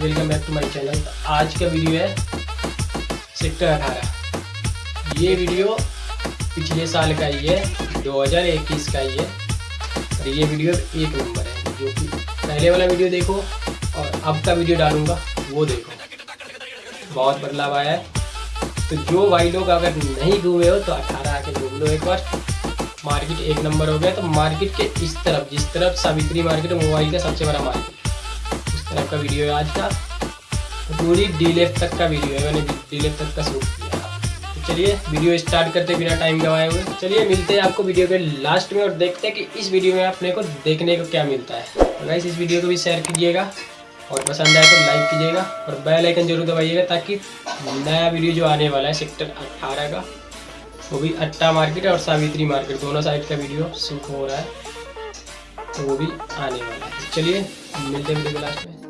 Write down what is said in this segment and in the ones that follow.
Welcome back to my channel आज का video है सेक्टर अठारह। ये वीडियो पिछले साल का ही है 2021 का ही है। और ये वीडियो एक नंबर है, जो कि पहले वाला वीडियो देखो और अब का वीडियो डालूँगा, वो देखो। बहुत बदलाव आया है। तो जो भाई लोग अगर नहीं घूमे हो तो अठारह आके घूम लो एक बार। मार्केट एक नंबर हो गया तो मार्केट के इस तरफ़, जिस तरफ़ सावित्री मार्केट मोबाइल का सबसे बड़ा मार्केट। उस का वीडियो है आज का। तो पूरी डी लेफ़्ट तक का वीडियो है, मैंने डी लेफ़्ट तक का शूट किया। तो चलिए वीडियो स्टार्ट करते बिना टाइम गवाए हुए। चलिए, मिलते हैं आपको वीडियो के लास्ट में और देखते हैं कि इस वीडियो में अपने को देखने को क्या मिलता है। तो गाइस इस वीडियो को भी शेयर कीजिएगा और पसंद आए तो लाइक कीजिएगा और बेल आइकन ज़रूर दबाइएगा ताकि नया वीडियो जो आने वाला है सेक्टर अट्ठारह का, वो भी अट्टा मार्केट और सावित्री मार्केट दोनों साइड का वीडियो शूट हो रहा है तो वो भी आने वाला है। चलिए, मिलते हैं वीडियो लास्ट में।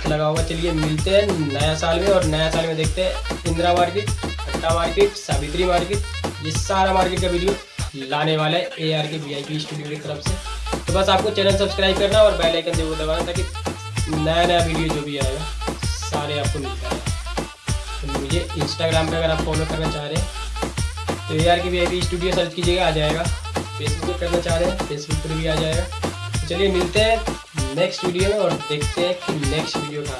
मस्त लगा होगा चलिए मिलते हैं नया साल में और नया साल में देखते हैं Indira market, Atta market, Savitri market. ये सारा मार्केट का वीडियो लाने वाला है A R K V I P studio की तरफ़ से। तो बस आपको चैनल सब्सक्राइब करना और बेल आइकन ज़रूर दबाना ताकि नया नया वीडियो जो भी आएगा, सारे आपको मिलता है तो मुझे इंस्टाग्राम पे अगर आप फॉलो करना चाह रहे हैं तो A R K V I P studio search कीजिएगा, आ जाएगा। फेसबुक पर करना चाह रहे हैं फेसबुक पर भी आ जाएगा। तो चलिए मिलते हैं। नेक्स्ट वीडियो और देखते हैं कि नेक्स्ट वीडियो का